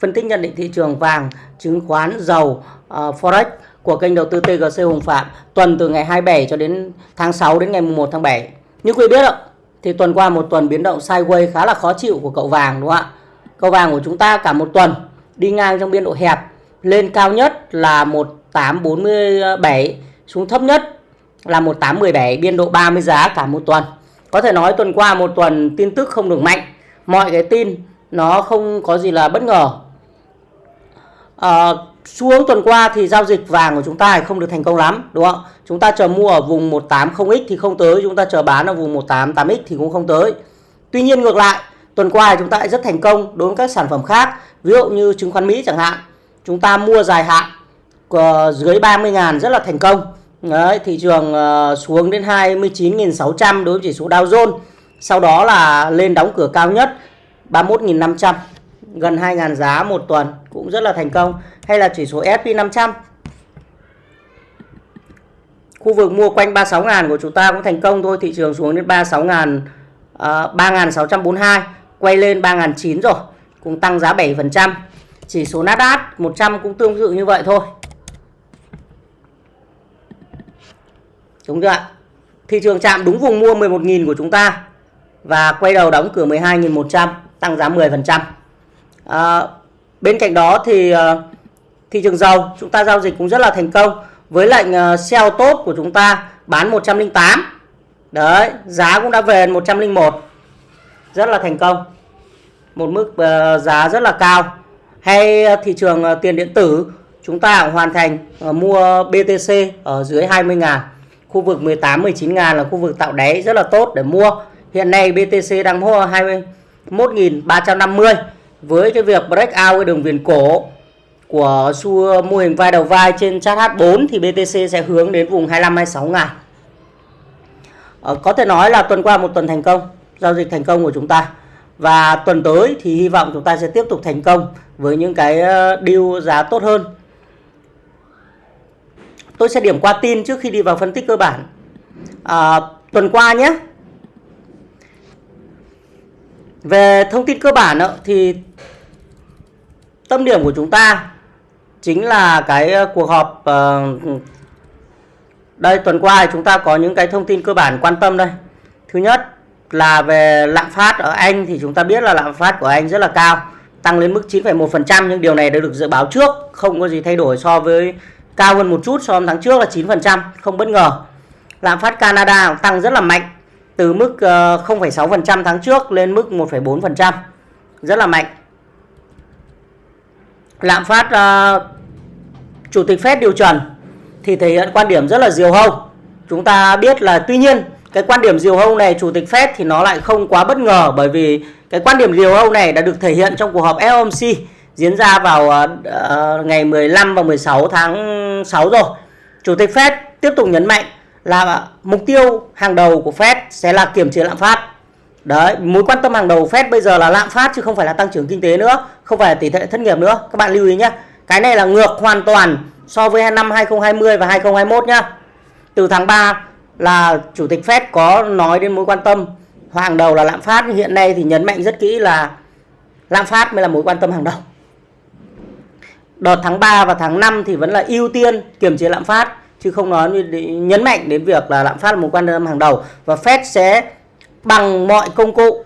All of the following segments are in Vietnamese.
phân tích nhận định thị trường vàng, chứng khoán, dầu, uh, forex của kênh đầu tư TGC Hùng Phạm tuần từ ngày 27 cho đến tháng 6 đến ngày 1 tháng 7. Như quý biết ạ, thì tuần qua một tuần biến động sideways khá là khó chịu của cậu vàng đúng không ạ? Cậu vàng của chúng ta cả một tuần đi ngang trong biên độ hẹp, lên cao nhất là 1847, xuống thấp nhất là 1817, biên độ 30 giá cả một tuần. Có thể nói tuần qua một tuần tin tức không được mạnh, mọi cái tin nó không có gì là bất ngờ à, xuống tuần qua thì giao dịch vàng của chúng ta không được thành công lắm đúng không? Chúng ta chờ mua ở vùng 180x thì không tới chúng ta chờ bán ở vùng 188x thì cũng không tới. Tuy nhiên ngược lại tuần qua chúng ta lại rất thành công đối với các sản phẩm khác ví dụ như chứng khoán Mỹ chẳng hạn. Chúng ta mua dài hạn ờ, dưới 30.000 rất là thành công. Đấy, thị trường ờ, xuống đến 29.600 đối với chỉ số Dow Jones. Sau đó là lên đóng cửa cao nhất 31.500 gần 2.000 giá một tuần cũng rất là thành công. Hay là chỉ số S&P 500 khu vực mua quanh 36.000 của chúng ta cũng thành công thôi thị trường xuống đến 36.000 uh, 3.642 quay lên 3.900 rồi cũng tăng giá 7% chỉ số Nasdaq 100 cũng tương tự như vậy thôi. Đúng chưa ạ? Thị trường chạm đúng vùng mua 11.000 của chúng ta và quay đầu đóng cửa 12.100 tăng giá 10% à, bên cạnh đó thì ờ, thị trường dầu, chúng ta giao dịch cũng rất là thành công. Với lệnh ờ, sell tốt của chúng ta bán 108 đấy, giá cũng đã về 101 rất là thành công. Một mức ờ, giá rất là cao. Hay thị trường tiền điện tử, chúng ta hoàn thành mua BTC ở dưới 20 ngàn. Khu vực 18 19 ngàn là khu vực tạo đáy rất là tốt để mua. Hiện nay BTC đang mua 21.350 với cái việc break out cái đường viền cổ của xu mô hình vai đầu vai trên chart H4 thì BTC sẽ hướng đến vùng 25 26 ngàn. Ờ, có thể nói là tuần qua một tuần thành công, giao dịch thành công của chúng ta. Và tuần tới thì hy vọng chúng ta sẽ tiếp tục thành công với những cái ờ, deal giá tốt hơn. Tôi sẽ điểm qua tin trước khi đi vào phân tích cơ bản. À, tuần qua nhé. Về thông tin cơ bản thì tâm điểm của chúng ta chính là cái ờ, cuộc họp ờ, đây tuần qua chúng ta có những cái thông tin cơ bản quan tâm đây. Thứ nhất là về lạm phát ở Anh thì chúng ta biết là lạm phát của Anh rất là cao tăng lên mức 9,1% nhưng điều này đã được dự báo trước không có gì thay đổi so với cao hơn một chút so với tháng trước là 9% không bất ngờ. Lạm phát Canada tăng rất là mạnh từ mức ờ, 0,6% tháng trước lên mức 1,4% rất là mạnh lạm phát uh, chủ tịch Fed điều trần thì thể hiện quan điểm rất là diều hâu. Chúng ta biết là tuy nhiên cái quan điểm diều hâu này chủ tịch Fed thì nó lại không quá bất ngờ bởi vì cái quan điểm diều hâu này đã được thể hiện trong cuộc họp FOMC diễn ra vào uh, ngày 15 và 16 tháng 6 rồi. Chủ tịch Fed tiếp tục nhấn mạnh là mục tiêu hàng đầu của Fed sẽ là kiểm chế lạm phát. Đấy, mối quan tâm hàng đầu Fed bây giờ là lạm phát chứ không phải là tăng trưởng kinh tế nữa, không phải là tỷ lệ thất nghiệp nữa. Các bạn lưu ý nhé. Cái này là ngược hoàn toàn so với năm 2020 và 2021 nhá. Từ tháng 3 là chủ tịch Fed có nói đến mối quan tâm hàng đầu là lạm phát, hiện nay thì nhấn mạnh rất kỹ là lạm phát mới là mối quan tâm hàng đầu. Đợt tháng 3 và tháng 5 thì vẫn là ưu tiên kiểm chế lạm phát chứ không nói nhấn mạnh đến việc là lạm phát là một quan tâm hàng đầu và Fed sẽ bằng mọi công cụ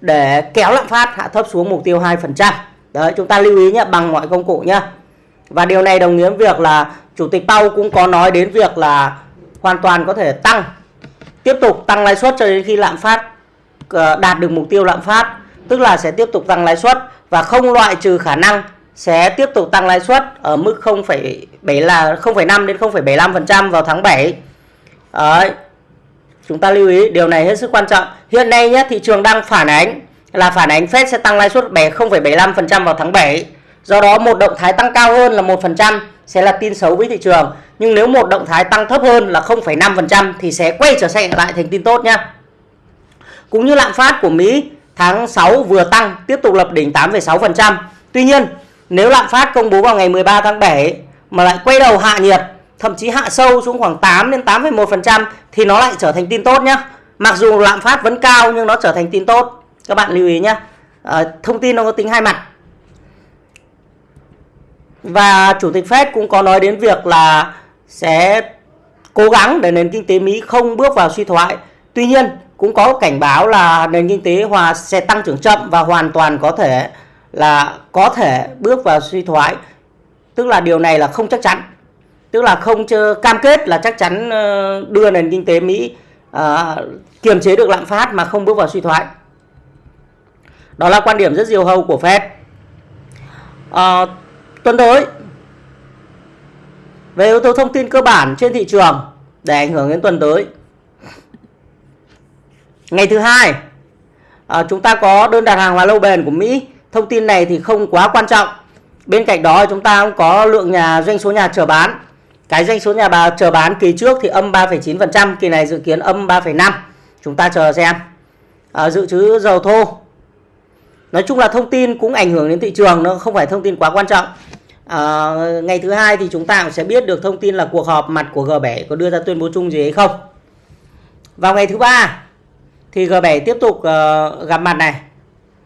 để kéo lạm phát hạ thấp xuống mục tiêu 2%. Đấy, chúng ta lưu ý nhé, bằng mọi công cụ nhé. Và điều này đồng nghĩa với việc là Chủ tịch Powell cũng có nói đến việc là hoàn toàn có thể tăng, tiếp tục tăng lãi suất cho đến khi lạm phát ờ, đạt được mục tiêu lạm phát. Tức là sẽ tiếp tục tăng lãi suất và không loại trừ khả năng sẽ tiếp tục tăng lãi suất ở mức 0,7 là 0,5 đến 0,75% vào tháng 7. Đấy, Chúng ta lưu ý điều này hết sức quan trọng. Hiện nay nhé thị trường đang phản ánh là phản ánh Fed sẽ tăng lãi suất 0,75% vào tháng 7. Do đó một động thái tăng cao hơn là 1% sẽ là tin xấu với thị trường. Nhưng nếu một động thái tăng thấp hơn là 0,5% thì sẽ quay trở lại thành tin tốt nhá. Cũng như lạm phát của Mỹ tháng 6 vừa tăng tiếp tục lập đỉnh 8,6%. Tuy nhiên nếu lạm phát công bố vào ngày 13 tháng 7 mà lại quay đầu hạ nhiệt thậm chí hạ sâu xuống khoảng 8 đến 8,1% thì nó lại trở thành tin tốt nhé. Mặc dù lạm phát vẫn cao nhưng nó trở thành tin tốt. Các bạn lưu ý nhé. À, ờ, thông tin nó có tính hai mặt. Và Chủ tịch Fed cũng có nói đến việc là sẽ cố gắng để nền kinh tế Mỹ không bước vào suy thoái. Tuy nhiên cũng có cảnh báo là nền kinh tế hòa sẽ tăng trưởng chậm và hoàn toàn có thể là có thể bước vào suy thoái. Tức là điều này là không chắc chắn. Tức là không cam kết là chắc chắn ờ, đưa nền kinh tế Mỹ à, kiềm chế được lạm phát mà không bước vào suy thoái. Đó là quan điểm rất diều hâu của Fed. à, tuần tới về yếu tố thông tin cơ bản trên thị trường để ảnh hưởng đến tuần tới ngày thứ hai à, chúng ta có đơn đặt hàng hóa lâu bền của Mỹ thông tin này thì không quá quan trọng bên cạnh đó chúng ta cũng có lượng nhà doanh số nhà chờ bán. Cái doanh số nhà bà chờ bán kỳ trước thì âm 3,9% kỳ này dự kiến âm 3,5 chúng ta chờ xem. À, dự trữ dầu thô. Nói chung là thông tin cũng ảnh hưởng đến thị trường nó không phải thông tin quá quan trọng. À, ngày thứ hai thì chúng ta cũng sẽ biết được thông tin là cuộc họp mặt của G7 có đưa ra tuyên bố chung gì hay không. Vào ngày thứ ba thì G7 tiếp tục uh, gặp mặt này.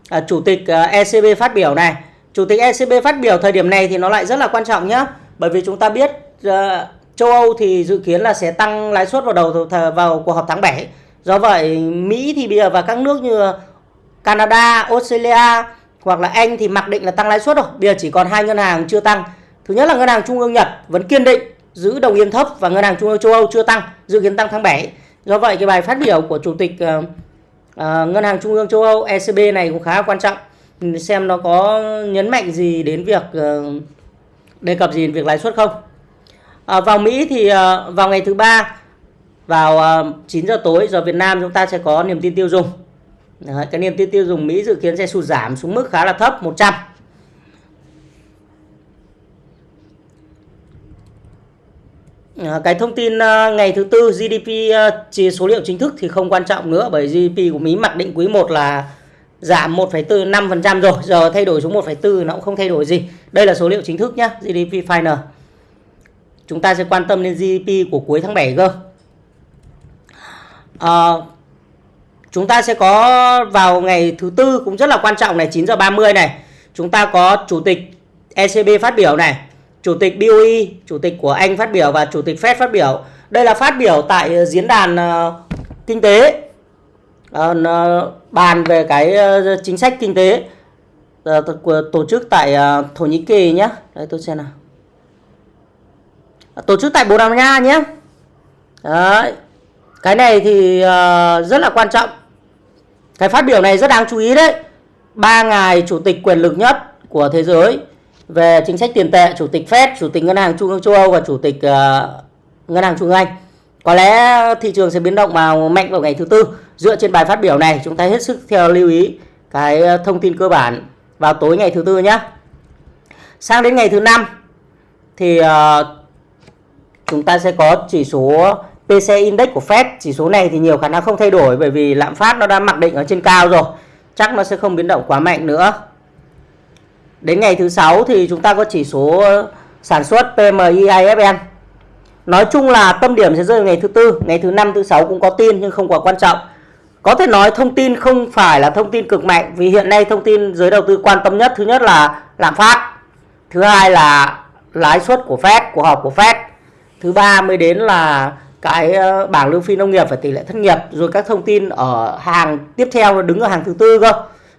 À, chủ tịch ờ, uh, ECB phát biểu này chủ tịch ECB phát biểu thời điểm này thì nó lại rất là quan trọng nhé bởi vì chúng ta biết uh, châu Âu thì dự kiến là sẽ tăng lãi suất vào đầu vào cuộc họp tháng 7 do vậy Mỹ thì bây giờ và các nước như Canada, Australia hoặc là Anh thì mặc định là tăng lãi suất rồi. Bây giờ chỉ còn hai ngân hàng chưa tăng. Thứ nhất là ngân hàng trung ương Nhật vẫn kiên định giữ đồng yên thấp và ngân hàng trung ương châu Âu chưa tăng, dự kiến tăng tháng 7. Do vậy cái bài phát biểu của chủ tịch uh, uh, ngân hàng trung ương châu Âu ECB này cũng khá quan trọng. Xem nó có nhấn mạnh gì đến việc ờ, đề cập gì đến việc lãi suất không. à, vào Mỹ thì ờ, vào ngày thứ ba vào ờ, uh, 9 giờ tối giờ Việt Nam chúng ta sẽ có niềm tin tiêu dùng Đấy, cái niềm tin tiêu dùng Mỹ dự kiến sẽ sụt giảm xuống mức khá là thấp 100 À, cái thông tin ngày thứ tư GDP uh, chỉ số liệu chính thức thì không quan trọng nữa bởi GDP của Mỹ mặc định quý 1 là Dạ, giảm 1,45% rồi. Giờ thay đổi xuống 1,4 nó cũng không thay đổi gì. Đây là số liệu chính thức nhá GDP final. Chúng ta sẽ quan tâm đến GDP của cuối tháng 7 cơ. À, chúng ta sẽ có vào ngày thứ tư cũng rất là quan trọng này 9 giờ 30 này. Chúng ta có chủ tịch ECB phát biểu này chủ tịch BOE chủ tịch của Anh phát biểu và chủ tịch Fed phát biểu. Đây là phát biểu tại diễn đàn uh, kinh tế. Ờ, bàn về cái uh, chính sách kinh tế uh, tổ chức tại uh, Thổ Nhĩ Kỳ nhé đây tôi xem nào tổ chức tại Bồ Đào Nha nhé Đấy. cái này thì uh, rất là quan trọng cái phát biểu này rất đáng chú ý đấy. Ba ngài chủ tịch quyền lực nhất của thế giới về chính sách tiền tệ, chủ tịch Fed, chủ tịch ngân hàng trung ương châu Âu và chủ tịch uh, ngân hàng trung ương Anh. Có lẽ thị trường sẽ biến động vào mạnh vào ngày thứ tư. Dựa trên bài phát biểu này, chúng ta hết sức theo lưu ý cái ờ, thông tin cơ bản vào tối ngày thứ tư nhé. Sang đến ngày thứ năm thì uh, chúng ta sẽ có chỉ số PC Index của Fed. Chỉ số này thì nhiều khả năng không thay đổi bởi vì lạm phát nó đã mặc định ở trên cao rồi. Chắc nó sẽ không biến động quá mạnh nữa. Đến ngày thứ sáu thì chúng ta có chỉ số sản xuất PMI IFN nói chung là tâm điểm sẽ rơi vào ngày thứ tư. Ngày thứ năm thứ sáu cũng có tin nhưng không quá quan trọng có thể nói thông tin không phải là thông tin cực mạnh, vì hiện nay thông tin giới đầu tư quan tâm nhất, thứ nhất là lạm phát, thứ hai là lãi suất của Fed của họp của Fed. Thứ ba mới đến là cái ờ, bảng lương phi nông nghiệp và tỷ lệ thất nghiệp, rồi các thông tin ở hàng tiếp theo đứng ở hàng thứ tư cơ.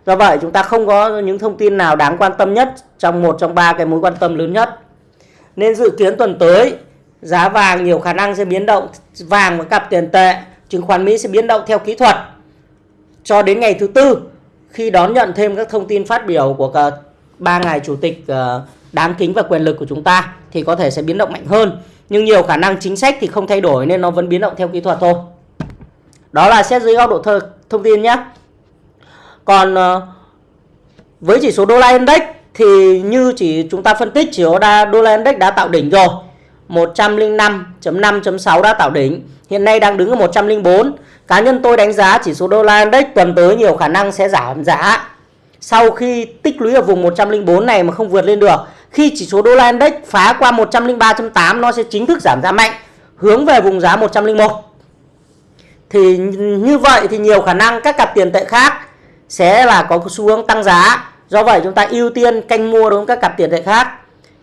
Do vậy chúng ta không có những thông tin nào đáng quan tâm nhất trong một trong ba cái mối quan tâm lớn nhất. Nên dự kiến tuần tới, giá vàng nhiều khả năng sẽ biến động, vàng và cặp tiền tệ, chứng khoán Mỹ sẽ biến động theo kỹ thuật cho đến ngày thứ tư khi đón nhận thêm các thông tin phát biểu của ba ngài chủ tịch ờ, đáng kính và quyền lực của chúng ta thì có thể sẽ biến động mạnh hơn. Nhưng nhiều khả năng chính sách thì không thay đổi nên nó vẫn biến động theo kỹ thuật thôi. Đó là xét dưới góc độ thơ, thông tin nhé. Còn ờ, với chỉ số đô la index thì như chỉ chúng ta phân tích chỉ số đô la index đã tạo đỉnh rồi. 105.5.6 đã tạo đỉnh. Hiện nay đang đứng ở 104 cá nhân tôi đánh giá chỉ số đô la index tuần tới nhiều khả năng sẽ giảm giá. Sau khi tích lũy ở vùng 104 này mà không vượt lên được, khi chỉ số đô la index phá qua 103.8 nó sẽ chính thức giảm giá mạnh, hướng về vùng giá 101 thì như vậy thì nhiều khả năng các cặp tiền tệ khác sẽ là có xu hướng tăng giá. Do vậy chúng ta ưu tiên canh mua đối với các cặp tiền tệ khác.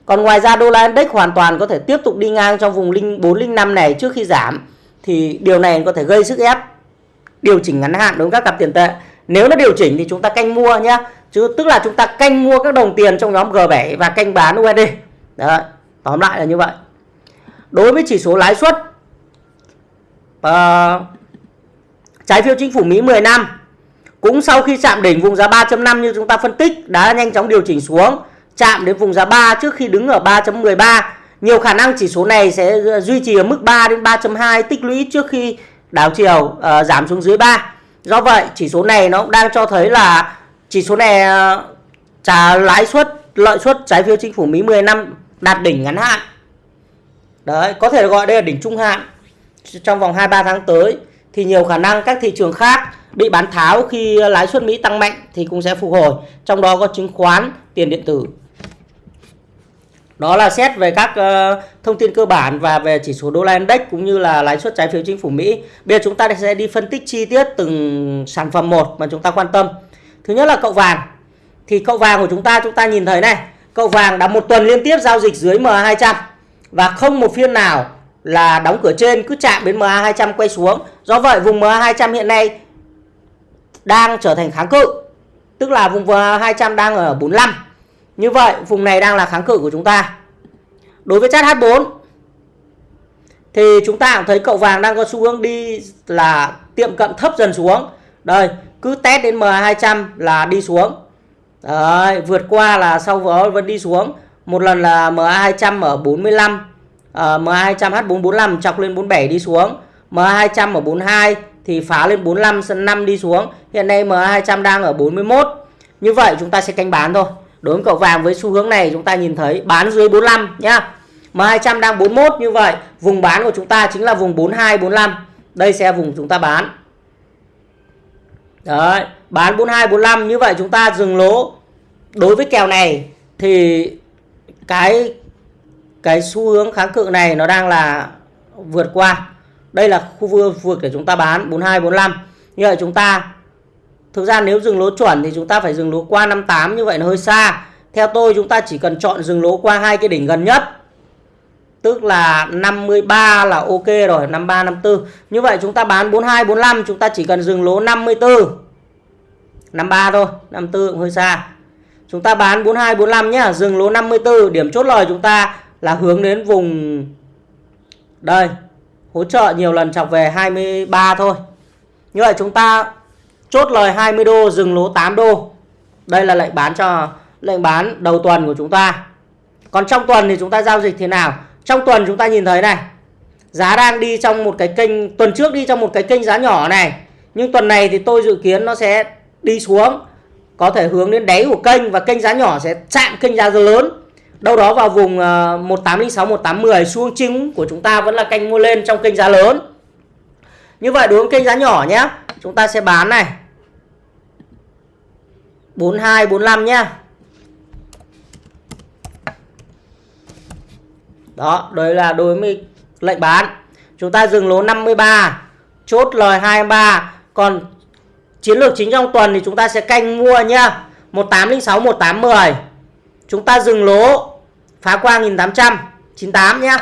Còn ngoài ra đô la index hoàn toàn có thể tiếp tục đi ngang trong vùng linh 405 này trước khi giảm. Thì điều này có thể gây sức ép điều chỉnh ngắn hạn đối với các cặp tiền tệ. Nếu nó điều chỉnh thì chúng ta canh mua nhá. Chứ tức là chúng ta canh mua các đồng tiền trong nhóm G7 và canh bán USD. Đấy, tóm lại là như vậy. Đối với chỉ số lãi suất uh, trái phiếu chính phủ Mỹ 10 năm cũng sau khi chạm đỉnh vùng giá 3.5 như chúng ta phân tích đã nhanh chóng điều chỉnh xuống chạm đến vùng giá 3 trước khi đứng ở 3.13 nhiều khả năng chỉ số này sẽ duy trì ở mức 3 đến 3.2 tích lũy trước khi đảo chiều uh, giảm xuống dưới 3 do vậy chỉ số này nó cũng đang cho thấy là chỉ số này uh, trả lãi suất lợi suất trái phiếu chính phủ Mỹ 10 năm đạt đỉnh ngắn hạn. Đấy có thể gọi đây là đỉnh trung hạn. Trong vòng 2-3 tháng tới thì nhiều khả năng các thị trường khác bị bán tháo khi lãi suất Mỹ tăng mạnh thì cũng sẽ phục hồi trong đó có chứng khoán tiền điện tử đó là xét về các uh, thông tin cơ bản và về chỉ số đô la index cũng như là lãi suất trái phiếu chính phủ Mỹ. Bây giờ chúng ta sẽ đi phân tích chi tiết từng sản phẩm một mà chúng ta quan tâm. Thứ nhất là cậu vàng. Thì cậu vàng của chúng ta chúng ta nhìn thấy này, cậu vàng đã một tuần liên tiếp giao dịch dưới MA200 và không một phiên nào là đóng cửa trên cứ chạm đến MA200 quay xuống. Do vậy vùng MA200 hiện nay đang trở thành kháng cự. Tức là vùng MA200 đang ở 45 như vậy vùng này đang là kháng cự của chúng ta. Đối với chart H4 thì chúng ta cũng thấy cậu vàng đang có xu hướng đi là tiệm cận thấp dần xuống. Đây, cứ test đến MA200 là đi xuống. Đấy, vượt qua là sau đó vẫn đi xuống. Một lần là MA200 ở 45, uh, MA200 H445 chọc lên 47 đi xuống. MA200 ở 42 thì phá lên 45 sân 5 đi xuống. Hiện nay MA200 đang ở 41. Như vậy chúng ta sẽ canh bán thôi. Đối với cậu vàng với xu hướng này chúng ta nhìn thấy bán dưới 45 nhá. M200 đang 41 như vậy, vùng bán của chúng ta chính là vùng 42 45. Đây sẽ vùng chúng ta bán. Đấy, bán 42 45 như vậy chúng ta dừng lỗ. Đối với kèo này thì cái cái xu hướng kháng cự này nó đang là vượt qua. Đây là khu vực để chúng ta bán 42 45. Như vậy chúng ta Thực ra nếu dừng lỗ chuẩn thì chúng ta phải dừng lỗ qua 58 như vậy nó hơi xa. Theo tôi chúng ta chỉ cần chọn dừng lỗ qua hai cái đỉnh gần nhất. Tức là 53 là ok rồi, 53 54. Như vậy chúng ta bán 42 45 chúng ta chỉ cần dừng lỗ 54. 53 thôi, 54 cũng hơi xa. Chúng ta bán 42 45 nhá, dừng lỗ 54, điểm chốt lời chúng ta là hướng đến vùng đây, hỗ trợ nhiều lần chọc về 23 thôi. Như vậy chúng ta chốt lời 20 đô, dừng lỗ 8 đô. Đây là lệnh bán cho, lệnh bán đầu tuần của chúng ta. Còn trong tuần thì chúng ta giao dịch thế nào? Trong tuần chúng ta nhìn thấy này, giá đang đi trong một cái kênh, tuần trước đi trong một cái kênh giá nhỏ này. Nhưng tuần này thì tôi dự kiến nó sẽ đi xuống, có thể hướng đến đáy của kênh và kênh giá nhỏ sẽ chạm kênh giá lớn. Đâu đó vào vùng 1806 1810 xuống chính của chúng ta vẫn là kênh mua lên trong kênh giá lớn. Như vậy đối với kênh giá nhỏ nhé, chúng ta sẽ bán này. 42 45 nhá. Đó, đấy là đối với lệnh bán. Chúng ta dừng lỗ 53, chốt lời 23. Còn chiến lược chính trong tuần thì chúng ta sẽ canh mua nhá. 1806 1810. Chúng ta dừng lỗ phá qua 1800 98 nhá.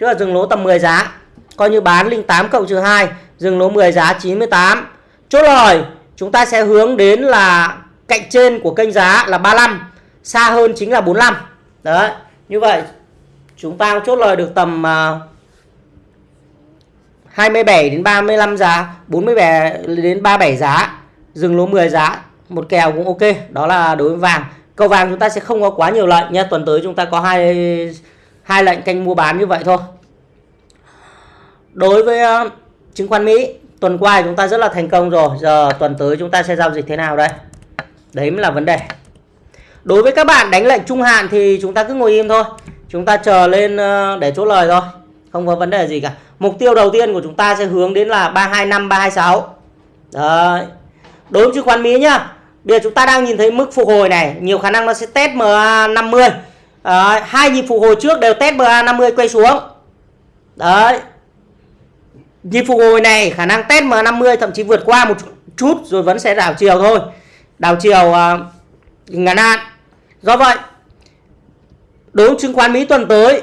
Chứ là dừng lỗ tầm 10 giá. Coi như bán 08 cộng trừ 2, dừng lỗ 10 giá 98. Chốt lời chúng ta sẽ hướng đến là cạnh trên của kênh giá là 35 xa hơn chính là 45 đấy như vậy chúng ta chốt lời được tầm à, uh, 27 đến 35 giá 47 đến 37 giá dừng lỗ 10 giá một kèo cũng ok đó là đối với vàng. Cầu vàng chúng ta sẽ không có quá nhiều lệnh nha tuần tới chúng ta có hai hai lệnh canh mua bán như vậy thôi. Đối với uh, chứng khoán Mỹ tuần qua chúng ta rất là thành công rồi giờ tuần tới chúng ta sẽ giao dịch thế nào đây? Đấy mới là vấn đề. Đối với các bạn đánh lệnh trung hạn thì chúng ta cứ ngồi im thôi. Chúng ta chờ lên ờ, để chốt lời thôi. Không có vấn đề gì cả. Mục tiêu đầu tiên của chúng ta sẽ hướng đến là 325 326 đấy. Đối với chứng khoán Mỹ nhá bây giờ chúng ta đang nhìn thấy mức phục hồi này nhiều khả năng nó sẽ test MA50 đấy, hai nhịp phục hồi trước đều test MA50 quay xuống. Đấy. Nhịp phục hồi này khả năng test M50 thậm chí vượt qua một chút rồi vẫn sẽ đảo chiều thôi đảo chiều uh, à, ngắn hạn do vậy đối với chứng khoán Mỹ tuần tới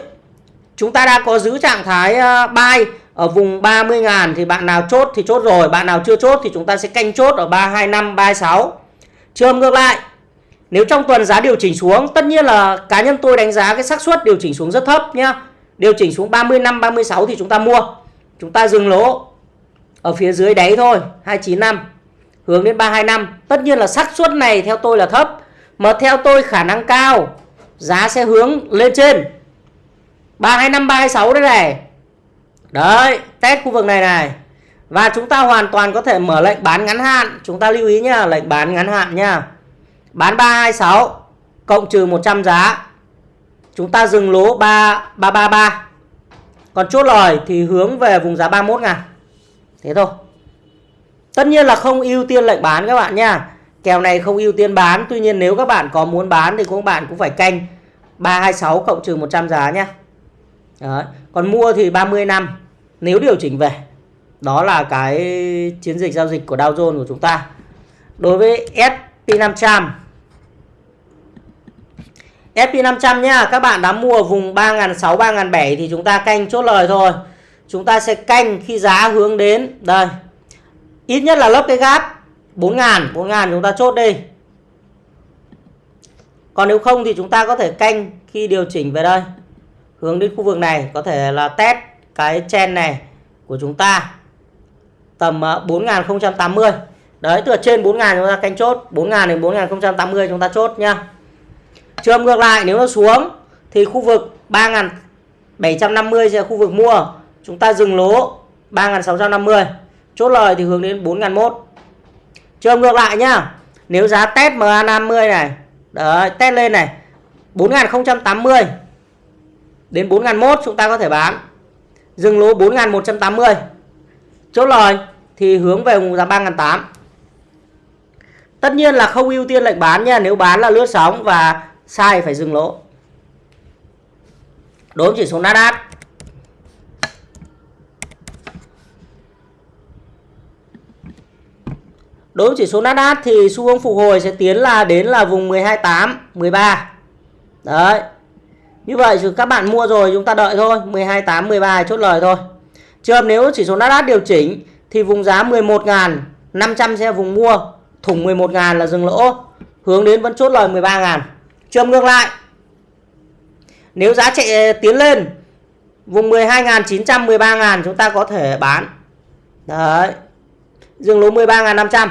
chúng ta đã có giữ trạng thái uh, buy ở vùng 30.000 thì bạn nào chốt thì chốt rồi bạn nào chưa chốt thì chúng ta sẽ canh chốt ở 325 36 trường ngược lại nếu trong tuần giá điều chỉnh xuống tất nhiên là cá nhân tôi đánh giá cái xác suất điều chỉnh xuống rất thấp nhá. Điều chỉnh xuống 35 36 thì chúng ta mua. Chúng ta dừng lỗ ở phía dưới đáy thôi 295 hướng đến 325 tất nhiên là xác suất này theo tôi là thấp, mà theo tôi khả năng cao, giá sẽ hướng lên trên. 325 326 đây này. Đấy, test khu vực này này. Và chúng ta hoàn toàn có thể mở lệnh bán ngắn hạn. Chúng ta lưu ý nhá, lệnh bán ngắn hạn nhá. Bán 326 cộng trừ 100 giá. Chúng ta dừng lỗ 3333. còn chốt lời thì hướng về vùng giá 31 ngàn thế thôi tất nhiên là không ưu tiên lệnh bán các bạn nha. Kèo này không ưu tiên bán, tuy nhiên nếu các bạn có muốn bán thì các bạn cũng phải canh 326 cộng trừ 100 giá nhé Đấy. còn mua thì 30 năm, nếu điều chỉnh về. Đó là cái chiến dịch giao dịch của Dow Jones của chúng ta. Đối với SP500 SP500 nhá, các bạn đã mua vùng 3.600 3.700 thì chúng ta canh chốt lời thôi. Chúng ta sẽ canh khi giá hướng đến đây ít nhất là lấp cái gap. 4.000 4.000 chúng ta chốt đi còn nếu không thì chúng ta có thể canh khi điều chỉnh về đây. Hướng đến khu vực này có thể là test cái chen này của chúng ta. Tầm 4080 ờ, đấy từ trên 4000 chúng ta canh chốt. 4000 đến 4080 chúng ta chốt nhá. Trường ngược lại nếu nó xuống thì khu vực 3750 sẽ là khu vực mua. Chúng ta dừng lỗ 3650 chốt lời thì hướng đến 4001 trường ngược lại nhá. Nếu giá test MA50 này, đấy, test lên này 4080 đến 4001 chúng ta có thể bán. Dừng lỗ 4180 chốt lời thì hướng về vùng giá 3008 tất nhiên là không ưu tiên lệnh bán nha nếu bán là lướt sóng và sai phải dừng lỗ. Đối với chỉ số Nasdaq. Đối với chỉ số Nasdaq thì xu hướng phục hồi sẽ tiến là đến là vùng 128, 13. Đấy. Như vậy thì các bạn mua rồi chúng ta đợi thôi, 128, 13 chốt lời thôi. Trường nếu chỉ số Nasdaq điều chỉnh thì vùng giá 11.500 sẽ vùng mua, thủng 11.000 là dừng lỗ, hướng đến vẫn chốt lời 13.000. Trường ngược lại. Nếu giá chạy ờ, tiến lên vùng 12.900 13.000 chúng ta có thể bán. Đấy. Dừng lỗ 13.500.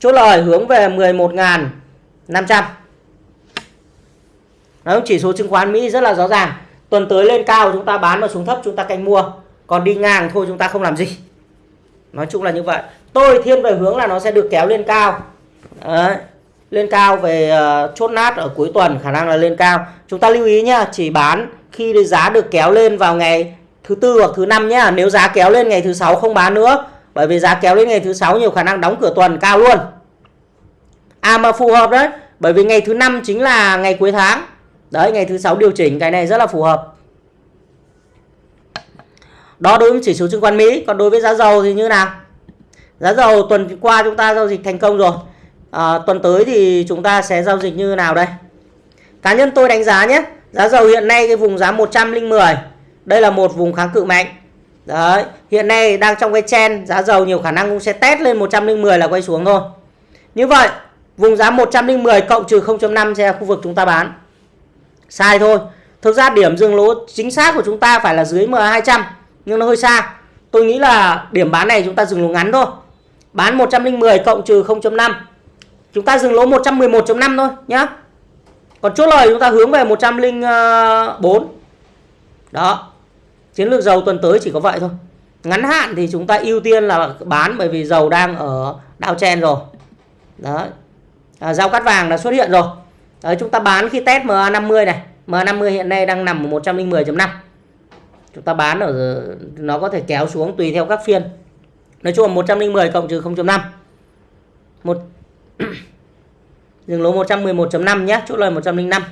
Chốt lời hướng về 11.500. Đó, chỉ số chứng khoán Mỹ rất là rõ ràng. Tuần tới lên cao chúng ta bán và xuống thấp chúng ta canh mua. Còn đi ngang thôi chúng ta không làm gì. Nói chung là như vậy. Tôi thiên về hướng là nó sẽ được kéo lên cao. Đấy. Lên cao về uh, chốt nát ở cuối tuần khả năng là lên cao. Chúng ta lưu ý nhá, chỉ bán khi giá được kéo lên vào ngày thứ tư hoặc thứ năm nhá. Nếu giá kéo lên ngày thứ sáu không bán nữa bởi vì giá kéo đến ngày thứ sáu nhiều khả năng đóng cửa tuần cao luôn. À mà phù hợp đấy. Bởi vì ngày thứ năm chính là ngày cuối tháng. Đấy ngày thứ sáu điều chỉnh cái này rất là phù hợp. Đó đối với chỉ số chứng khoán Mỹ. Còn đối với giá dầu thì như nào? Giá dầu tuần qua chúng ta giao dịch thành công rồi. À, tuần tới thì chúng ta sẽ giao dịch như nào đây? Cá nhân tôi đánh giá nhé giá dầu hiện nay cái vùng giá 110 đây là một vùng kháng cự mạnh. Đấy, hiện nay đang trong cái chen giá dầu nhiều khả năng cũng sẽ test lên 110 là quay xuống thôi. Như vậy, vùng giá 110 cộng trừ 0.5 sẽ là khu vực chúng ta bán. Sai thôi. Thực ra điểm dừng lỗ chính xác của chúng ta phải là dưới MA200 nhưng nó hơi xa. Tôi nghĩ là điểm bán này chúng ta dừng lỗ ngắn thôi. Bán 110 cộng trừ 0.5. Chúng ta dừng lỗ 111.5 thôi nhá. Còn chốt lời chúng ta hướng về 104. Đó. Chiến lược dầu tuần tới chỉ có vậy thôi. Ngắn hạn thì chúng ta ưu tiên là bán bởi vì dầu đang ở đao chen rồi. đó À, giao cắt vàng đã xuất hiện rồi. Đấy, chúng ta bán khi test MA50 này. MA50 hiện nay đang nằm ở 110.5. Chúng ta bán ở nó có thể kéo xuống tùy theo các phiên. Nói chung là 110 cộng trừ 0.5. Một dừng lỗ 111.5 nhé, chốt lời 105.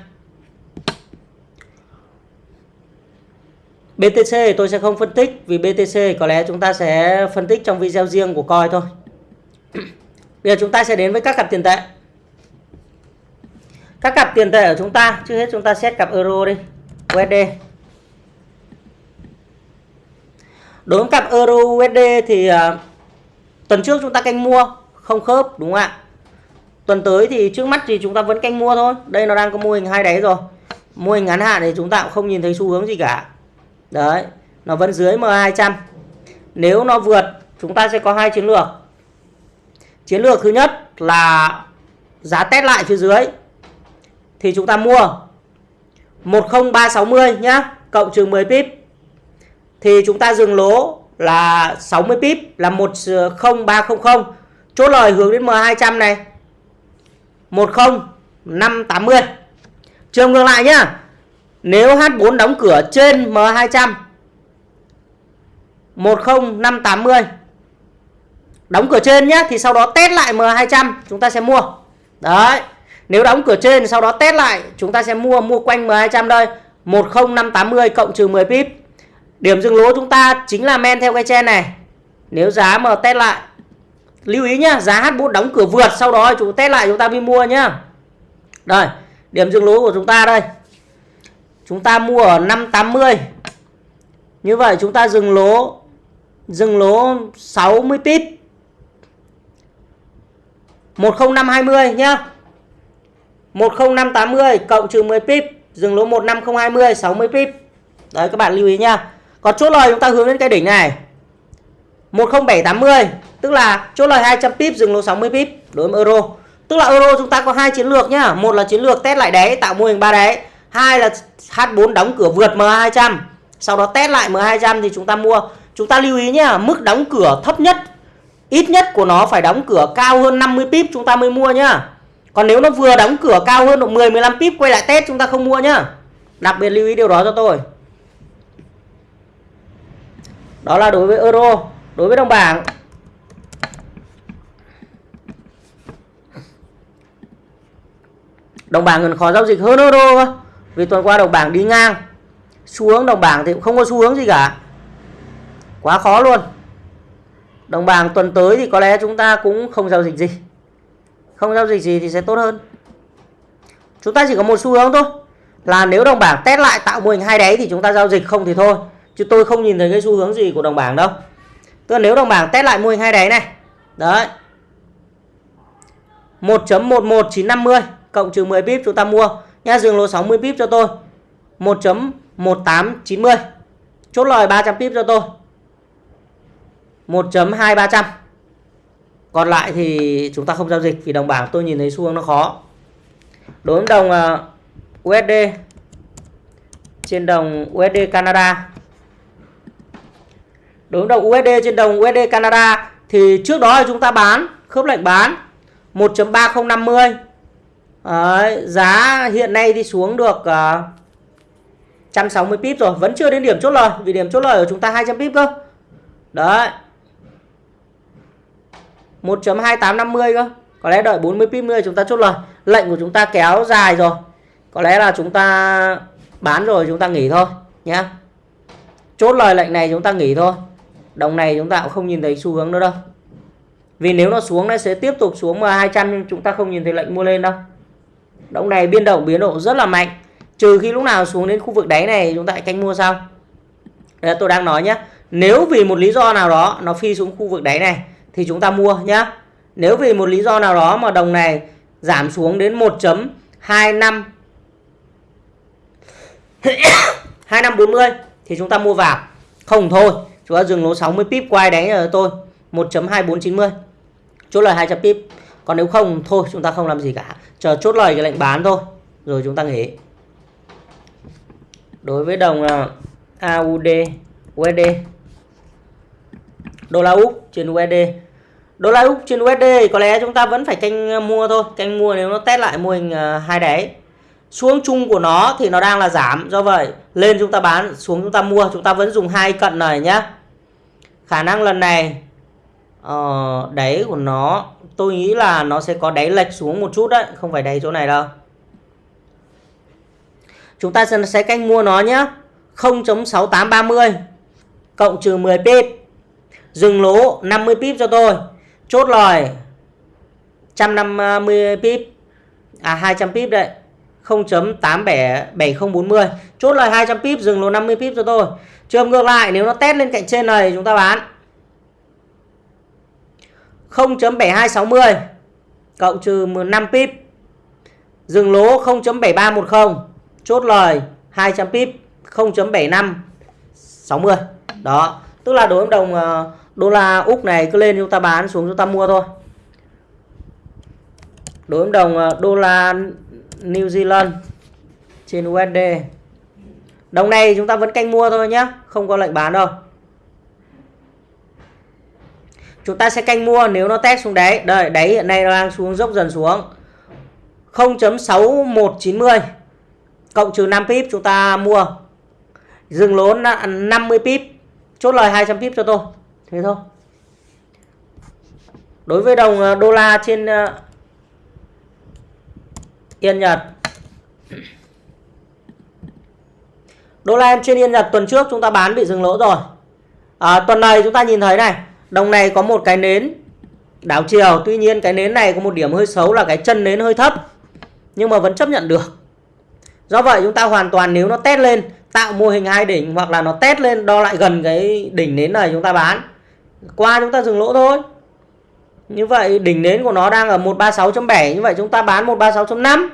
BTC tôi sẽ không phân tích vì BTC có lẽ chúng ta sẽ phân tích trong video riêng của coi thôi. Bây giờ chúng ta sẽ đến với các cặp tiền tệ. các cặp tiền tệ của chúng ta trước hết chúng ta xét cặp euro đi USD đối với cặp euro USD thì uh, tuần trước chúng ta canh mua không khớp đúng không ạ? Tuần tới thì trước mắt thì chúng ta vẫn canh mua thôi. Đây nó đang có mô hình hai đáy rồi. Mô hình ngắn hạn thì chúng ta cũng không nhìn thấy xu hướng gì cả đấy, nó vẫn dưới M200 nếu nó vượt, chúng ta sẽ có hai chiến lược. Chiến lược thứ nhất là giá test lại phía dưới, thì chúng ta mua 10360 nhá, cộng trừ 10 pip, thì chúng ta dừng lỗ là 60 pip, là 10300 chốt lời hướng đến M200 này 10580 trường ngược lại nhá nếu H4 đóng cửa trên M200 10580 đóng cửa trên nhé thì sau đó test lại M200 chúng ta sẽ mua. Đấy, nếu đóng cửa trên, sau đó test lại, chúng ta sẽ mua mua quanh M200 đây. 10580 cộng trừ 10 pip. Điểm dừng lỗ chúng ta chính là men theo cái chen này. Nếu giá mà test lại, lưu ý nhá, giá H4 đóng cửa vượt, sau đó chúng test lại, chúng ta mới mua nhá. Đây, điểm dừng lỗ của chúng ta đây chúng ta mua ở 580 như vậy chúng ta dừng lỗ dừng lỗ 60 pip 10520 nhá. 10580 cộng trừ 10 pip dừng lỗ 15020 60 pip đấy, các bạn lưu ý nhá. Còn chốt lời chúng ta hướng đến cái đỉnh này. 10780 tức là chốt lời 200 pip dừng lỗ 60 pip đối với euro. Tức là euro chúng ta có hai chiến lược nhá. Một là chiến lược test lại đáy, tạo mô hình ba đáy hai là H4 đóng cửa vượt M200 sau đó test lại M200 thì chúng ta mua. Chúng ta lưu ý nhé mức đóng cửa thấp nhất, ít nhất của nó phải đóng cửa cao hơn 50 pip chúng ta mới mua nhá. Còn nếu nó vừa đóng cửa cao hơn độ 10 15 pip quay lại test chúng ta không mua nhá. Đặc biệt lưu ý điều đó cho tôi. Đó là đối với euro, đối với đồng bảng. Đồng bảng gần khó giao dịch hơn euro vì tuần qua đồng bảng đi ngang. Xu hướng đồng bảng thì cũng không có xu hướng gì cả. Quá khó luôn. Đồng bảng tuần tới thì có lẽ chúng ta cũng không giao dịch gì. Không giao dịch gì thì sẽ tốt hơn. Chúng ta chỉ có một xu hướng thôi. Là nếu đồng bảng test lại tạo mô hình hai đáy thì chúng ta giao dịch, không thì thôi. Chứ tôi không nhìn thấy cái xu hướng gì của đồng bảng đâu. Tức là nếu đồng bảng test lại mô hình hai đáy này. Đấy. 1.11950 cộng trừ 10 pip chúng ta mua nha dừng lỗ 60 pip cho tôi. 1.1890 chốt lời 300 pip cho tôi. 1.2300 còn lại thì chúng ta không giao dịch vì đồng bảng tôi nhìn thấy xu hướng nó khó. Đối với đồng ờ, USD trên đồng USD Canada. Đối với đồng USD trên đồng USD Canada thì trước đó chúng ta bán, khớp lệnh bán 1.3050 Đấy, giá hiện nay thì xuống được ờ, uh, 160 pip rồi vẫn chưa đến điểm chốt lời vì điểm chốt lời của chúng ta 200 pip cơ. Đấy. 1.2850 cơ có lẽ đợi 40 pip nữa chúng ta chốt lời. Lệnh của chúng ta kéo dài rồi có lẽ là chúng ta bán rồi chúng ta nghỉ thôi nhé chốt lời lệnh này chúng ta nghỉ thôi đồng này chúng ta cũng không nhìn thấy xu hướng nữa đâu. Vì nếu nó xuống nó sẽ tiếp tục xuống mà 200 nhưng chúng ta không nhìn thấy lệnh mua lên đâu đồng này biên động biến độ rất là mạnh. Trừ khi lúc nào xuống đến khu vực đáy này chúng ta canh mua sau. Đấy, tôi đang nói nhé nếu vì một lý do nào đó nó phi xuống khu vực đáy này thì chúng ta mua nhé nếu vì một lý do nào đó mà đồng này giảm xuống đến 1.25 2540 thì chúng ta mua vào. Không thôi chúng ta dừng lỗ 60 pip quay đánh rồi tôi. 1.2490 chốt lời 200 pip còn nếu không thôi chúng ta không làm gì cả. Chờ chốt lời cái lệnh bán thôi rồi chúng ta nghỉ. Đối với đồng à, AUD USD đô la Úc trên USD đô la Úc trên USD có lẽ chúng ta vẫn phải canh à, mua thôi. Canh mua nếu nó test lại mô hình à, hai đáy xuống chung của nó thì nó đang là giảm do vậy lên chúng ta bán xuống chúng ta mua. Chúng ta vẫn dùng hai cận này nhá. Khả năng lần này ờ, uh, đáy của nó tôi nghĩ là nó sẽ có đáy lệch xuống một chút đấy, không phải đáy chỗ này đâu. Chúng ta sẽ canh mua nó nhé 0.6830 cộng trừ 10 pip. Dừng lỗ 50 pip cho tôi. Chốt lời 150 pip. À 200 pip đấy. 0.877040 chốt lời 200 pip, dừng lỗ 50 pip cho tôi. Trường ngược lại, nếu nó test lên cạnh trên này chúng ta bán. 0.7260 cộng trừ 5 pip. Dừng lỗ 0.7310 chốt lời 200 pip 0.7560 đó, tức là đối với đồng ờ, đô la Úc này cứ lên chúng ta bán xuống chúng ta mua thôi. Đối với đồng ờ, đô la New Zealand trên USD đồng này chúng ta vẫn canh mua thôi nhé không có lệnh bán đâu chúng ta sẽ canh mua nếu nó test xuống đáy đây đáy hiện nay nó đang xuống dốc dần xuống. 0.6190 cộng trừ 5 pip chúng ta mua. Dừng lỗ 50 pip. Chốt lời 200 pip cho tôi. Thế thôi. Đối với đồng à, đô la trên à, Yên Nhật. Đô la trên Yên Nhật tuần trước chúng ta bán bị dừng lỗ rồi. À, tuần này chúng ta nhìn thấy này đồng này có một cái nến. Đảo chiều, tuy nhiên cái nến này có một điểm hơi xấu là cái chân nến hơi thấp, nhưng mà vẫn chấp nhận được. Do vậy chúng ta hoàn toàn nếu nó test lên, tạo mô hình hai đỉnh hoặc là nó test lên đo lại gần cái đỉnh nến này chúng ta bán. Qua chúng ta dừng lỗ thôi. Như vậy đỉnh nến của nó đang ở 136.7 như vậy chúng ta bán 136.5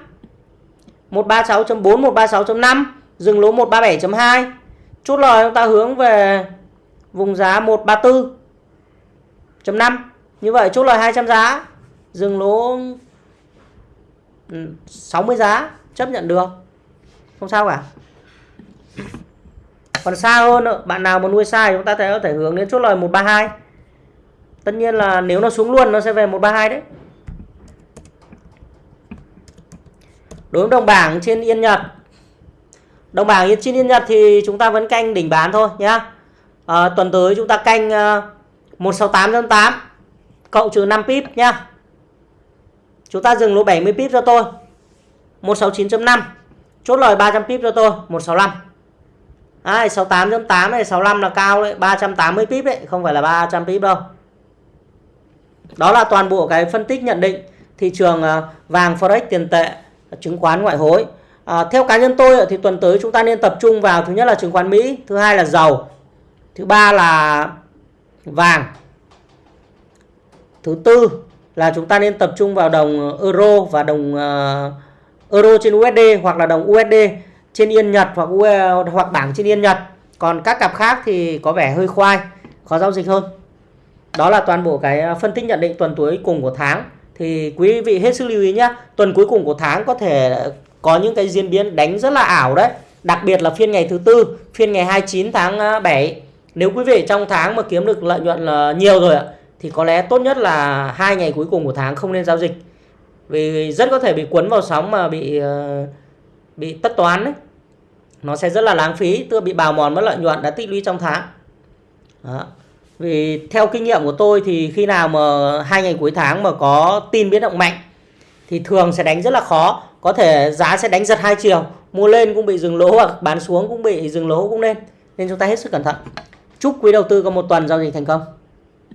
136.4 136.5 dừng lỗ 137.2 chốt lời chúng ta hướng về vùng giá 134 chấm 5 như vậy chốt lời 200 giá dừng lỗ ừ, 60 giá chấp nhận được. Không sao cả. Còn xa hơn bạn nào mà nuôi sai chúng ta có thể hướng đến chốt lời 132 tất nhiên là nếu nó xuống luôn nó sẽ về 132 đấy. Đối với đồng bảng trên Yên Nhật đồng bảng trên Yên Nhật thì chúng ta vẫn canh đỉnh bán thôi nhá. À, tuần tới chúng ta canh uh, 168.8 cộng trừ 5 pip nhá. Chúng ta dừng lỗ 70 pip cho tôi. 169.5 chốt lời 300 pip cho tôi 165 Đấy, 68.8 này 65 là cao đấy 380 pip đấy không phải là 300 pip đâu. Đó là toàn bộ cái phân tích nhận định thị trường à, vàng forex tiền tệ chứng khoán ngoại hối. À, theo cá nhân tôi thì tuần tới chúng ta nên tập trung vào thứ nhất là chứng khoán Mỹ thứ hai là dầu thứ ba là vàng thứ tư là chúng ta nên tập trung vào đồng ờ, euro và đồng uh, euro trên USD hoặc là đồng USD trên Yên Nhật hoặc hoặc bảng trên Yên Nhật. Còn các cặp khác thì có vẻ hơi khoai, khó giao dịch hơn. Đó là toàn bộ cái ờ, phân tích nhận định tuần cuối cùng của tháng. Thì quý vị hết sức lưu ý nhé. Tuần cuối cùng của tháng có thể có những cái diễn biến đánh rất là ảo đấy. Đặc biệt là phiên ngày thứ tư, phiên ngày 29 tháng 7. Nếu quý vị trong tháng mà kiếm được lợi nhuận là nhiều rồi ạ, thì có lẽ tốt nhất là hai ngày cuối cùng của tháng không nên giao dịch. Vì rất có thể bị cuốn vào sóng mà bị ờ, bị tất toán đấy nó sẽ rất là lãng phí tức bị bào mòn mất lợi nhuận đã tích lũy trong tháng. Đó. vì theo kinh nghiệm của tôi thì khi nào mà hai ngày cuối tháng mà có tin biến động mạnh thì thường sẽ đánh rất là khó. Có thể giá sẽ đánh giật hai chiều, mua lên cũng bị dừng lỗ hoặc bán xuống cũng bị dừng lỗ cũng lên. Nên chúng ta hết sức cẩn thận chúc quý đầu tư có một tuần giao dịch thành công.